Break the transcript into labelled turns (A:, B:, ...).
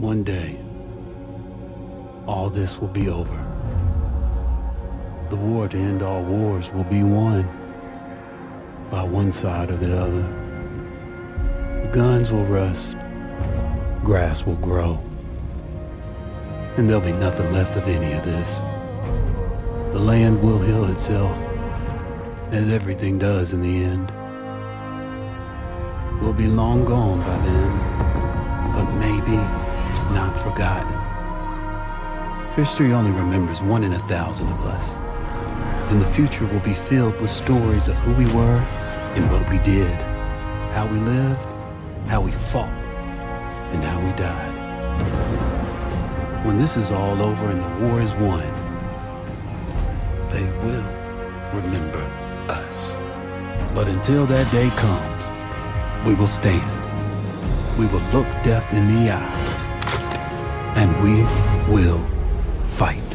A: One day, all this will be over. The war to end all wars will be won by one side or the other. The guns will rust, grass will grow, and there'll be nothing left of any of this. The land will heal itself, as everything does in the end. We'll be long gone by then, but maybe not forgotten. History only remembers one in a thousand of us. Then the future will be filled with stories of who we were and what we did, how we lived, how we fought, and how we died. When this is all over and the war is won, they will remember us. But until that day comes, we will stand. We will look death in the eye and we will fight.